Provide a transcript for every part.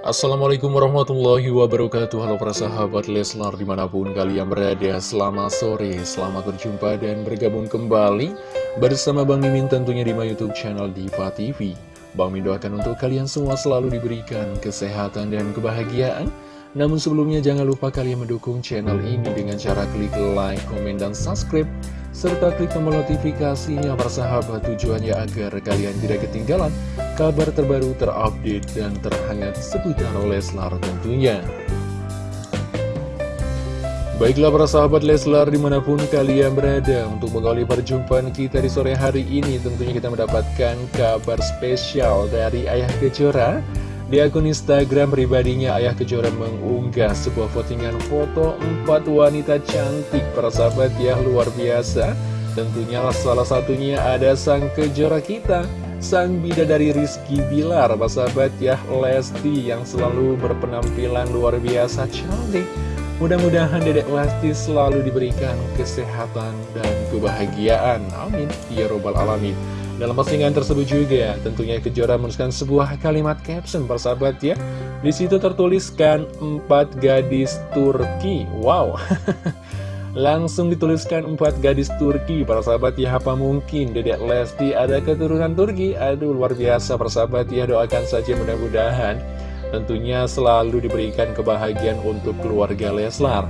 Assalamualaikum warahmatullahi wabarakatuh. Halo para sahabat Leslar di mana pun kalian berada Selamat sore, selamat berjumpa dan bergabung kembali Bersama Bang Mimin tentunya di my youtube channel Diva TV Bang Mimin doakan untuk kalian semua selalu diberikan kesehatan dan kebahagiaan. Namun sebelumnya jangan lupa kalian mendukung channel ini dengan cara klik like, komen, dan subscribe serta klik tombol notifikasinya persahabat tujuannya agar kalian tidak ketinggalan kabar terbaru terupdate dan terhangat seputar Leslar tentunya. Baiklah para sahabat Leslar di mana pun kalian berada Untuk mengawali perjumpaan kita di sore hari ini Tentunya kita mendapatkan kabar spesial dari Ayah Kejora di akun Instagram pribadinya, Ayah Kejora mengunggah sebuah postingan foto empat wanita cantik para sahabat ya luar biasa. Tentunya salah satunya ada sang Kejora kita, sang bidadari Rizky Bilar, sahabat ya Lesti yang selalu berpenampilan luar biasa cantik. Mudah-mudahan Dedek Lesti selalu diberikan kesehatan dan kebahagiaan. Amin. Ya Robbal Alamin. Dalam postingan tersebut juga tentunya Kejora menuliskan sebuah kalimat caption persahabat ya. Di situ tertuliskan empat gadis Turki. Wow. Langsung dituliskan empat gadis Turki para sahabat ya apa mungkin Dedek Lesti ada keturunan Turki. Aduh luar biasa persahabat ya doakan saja mudah-mudahan Tentunya selalu diberikan kebahagiaan untuk keluarga Leslar.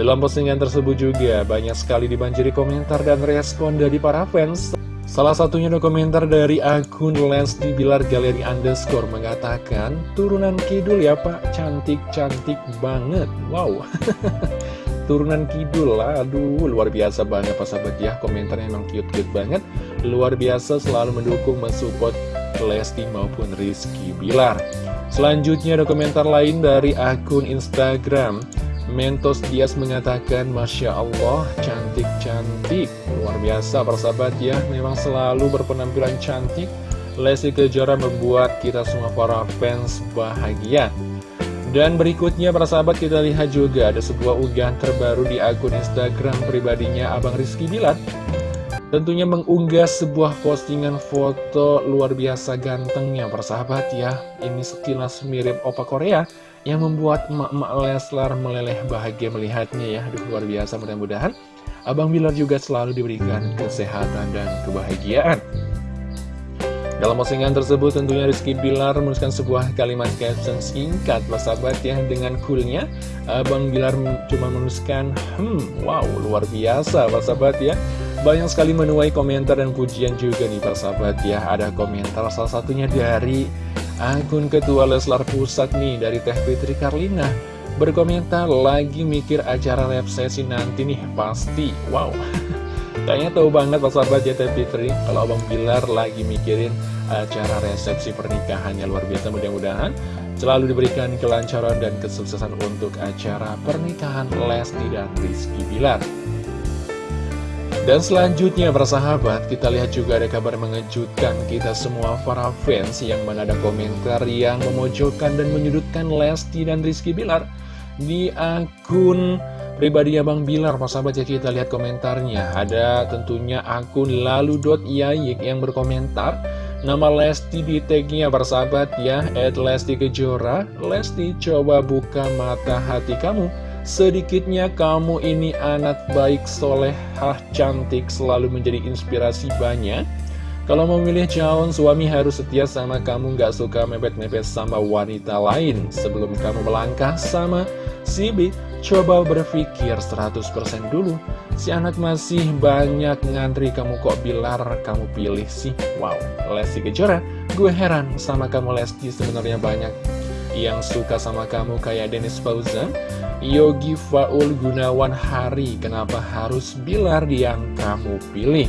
Dalam postingan tersebut juga banyak sekali dibanjiri komentar dan respon dari para fans. Salah satunya komentar dari akun Lesti Bilar Galeri Underscore mengatakan Turunan Kidul ya pak, cantik-cantik banget. Wow Turunan Kidul. Lah, aduh luar biasa banget Pak sahabat ya. Komentarnya emang cute-cute banget. Luar biasa selalu mendukung, mensupport Lesti maupun Rizky Bilar. Selanjutnya ada komentar lain dari akun Instagram. Mentos Dias mengatakan Masya Allah cantik-cantik. Luar biasa persahabat ya. Memang selalu berpenampilan cantik. Lesti Kejora membuat kita semua para fans bahagia Dan berikutnya para sahabat kita lihat juga Ada sebuah unggahan terbaru di akun Instagram pribadinya Abang Rizky Bilat Tentunya mengunggah sebuah postingan foto luar biasa gantengnya persahabat ya. Ini sekilas mirip opa Korea yang membuat emak-emak Leslar meleleh bahagia melihatnya ya. Aduh luar biasa mudah-mudahan Abang Bilar juga selalu diberikan kesehatan dan kebahagiaan dalam postingan tersebut tentunya Rizky Bilar menuliskan sebuah kalimat caption singkat sahabat ya dengan coolnya Abang Bilar cuma menuliskan hmm wow luar biasa sahabat ya banyak sekali menuai komentar dan pujian juga nih sahabat ya. Ada komentar salah satunya dari Akun Ketua Leslar Pusat nih dari Teh Fitri Karlina. Berkomentar lagi mikir acara resepsi nanti nih pasti wow kayaknya tahu banget Pak sahabat ya Teh Fitri. Kalau Abang Bilar lagi mikirin acara resepsi pernikahannya luar biasa mudah-mudahan selalu diberikan kelancaran dan kesuksesan untuk acara pernikahan Lesti dan Rizky Bilar. Dan selanjutnya para sahabat, kita lihat juga ada kabar mengejutkan kita semua para fans yang mana komentar yang memojokkan dan menyudutkan Lesti dan Rizky Bilar di akun pribadi Bang Bilar. Para sahabat ya kita lihat komentarnya. Ada tentunya akun lalu.yayik yang berkomentar. Nama Lesti di tagnya sahabat ya, at Lesti Kejora. Lesti coba buka mata hati kamu Sedikitnya kamu ini anak baik, solehah, cantik, selalu menjadi inspirasi banyak. Kalau memilih calon suami harus setia sama kamu, gak suka mepet-mepet sama wanita lain. Sebelum kamu melangkah sama si B, coba berpikir 100% dulu. Si anak masih banyak ngantri, kamu kok bilar kamu pilih sih? Wow, Lesti Kejora, gue heran sama kamu Lesti sebenarnya banyak yang suka sama kamu kayak Dennis Fauzan Yogi Faul Gunawan Hari Kenapa harus Bilar yang kamu pilih?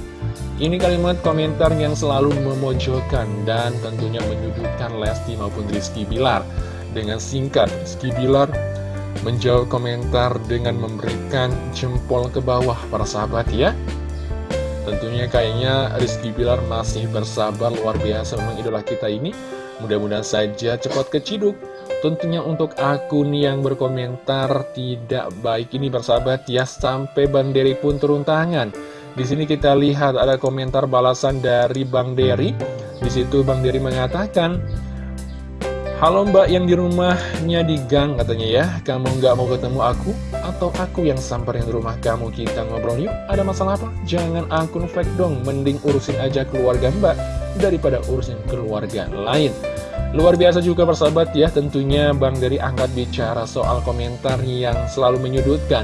Ini kalimat komentar yang selalu memojokkan dan tentunya menyudutkan Lesti maupun Rizky Bilar Dengan singkat, Rizky Bilar menjawab komentar dengan memberikan jempol ke bawah para sahabat ya Tentunya kayaknya Rizky Bilar masih bersabar luar biasa memang idola kita ini Mudah-mudahan saja cepat keciduk Tentunya untuk akun yang berkomentar tidak baik ini bersahabat ya sampai Bang Dery pun turun tangan. Di sini kita lihat ada komentar balasan dari Bang Dery. Di situ Bang Dery mengatakan, Halo mbak yang di rumahnya di gang katanya ya Kamu nggak mau ketemu aku? Atau aku yang samperin rumah kamu kita ngobrol yuk? Ada masalah apa? Jangan akun fake dong Mending urusin aja keluarga mbak Daripada urusin keluarga lain Luar biasa juga persahabat ya Tentunya Bang dari angkat bicara soal komentar yang selalu menyudutkan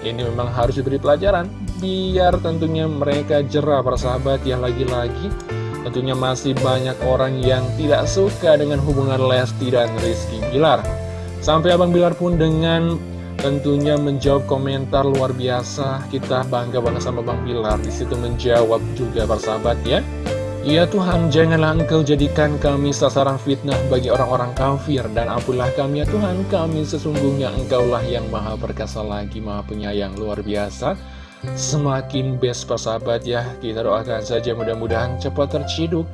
Ini memang harus diberi pelajaran Biar tentunya mereka jerah persahabat ya lagi-lagi Tentunya masih banyak orang yang tidak suka dengan hubungan Lesti dan Rizky Bilar. Sampai Abang Bilar pun dengan tentunya menjawab komentar luar biasa. Kita bangga banget sama Bang Bilar. Di situ menjawab juga persahabat ya. Ya Tuhan, janganlah engkau jadikan kami sasaran fitnah bagi orang-orang kafir Dan ampunilah kami ya Tuhan, kami sesungguhnya engkaulah yang maha perkasa lagi, maha penyayang luar biasa semakin best persahabat ya Kita doakan saja mudah-mudahan cepat terciduk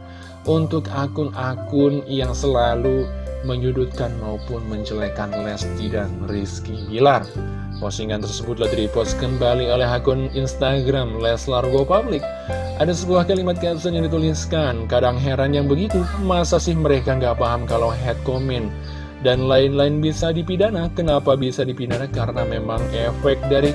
untuk akun-akun yang selalu menyudutkan maupun menjelekan Lesti dan Rizky Bilar. Postingan tersebut telah dipost kembali oleh akun Instagram Leslar Go Public. Ada sebuah kalimat caption yang dituliskan Kadang heran yang begitu, masa sih mereka nggak paham kalau head comment? Dan lain-lain bisa dipidana. Kenapa bisa dipidana? Karena memang efek dari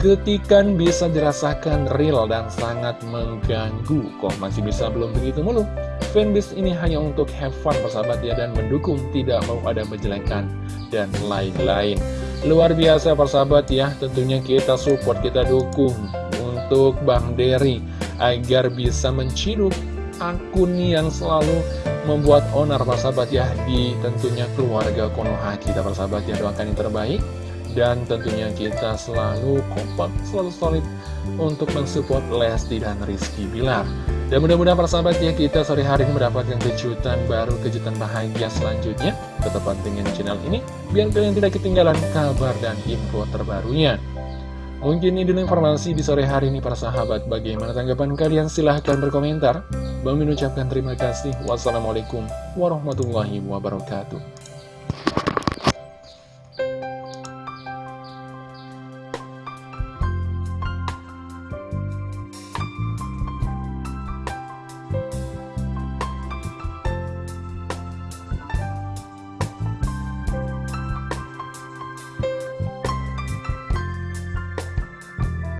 ketikan bisa dirasakan real dan sangat mengganggu. Kok masih bisa belum begitu mulu? Fanbase ini hanya untuk have fun persahabat ya Dan mendukung tidak mau ada menjelekkan dan lain-lain. Luar biasa persahabat ya Tentunya kita support, kita dukung Untuk Bang Derry Agar bisa menciduk akun yang selalu membuat onar persahabat ya Di tentunya keluarga Konoha kita persahabat ya. Doakan yang terbaik dan tentunya kita selalu kompak, selalu solid untuk mensupport Lesti dan Rizky Bilar. Dan mudah-mudahan persahabat ya kita sore hari ini mendapatkan kejutan baru, kejutan bahagia selanjutnya. Tetap pantengin channel ini biar kalian tidak ketinggalan kabar dan info terbarunya. Mungkin ini dulu informasi di sore hari ini para sahabat. Bagaimana tanggapan kalian? Silahkan berkomentar. Bang ucapkan terima kasih. Wassalamualaikum warahmatullahi wabarakatuh.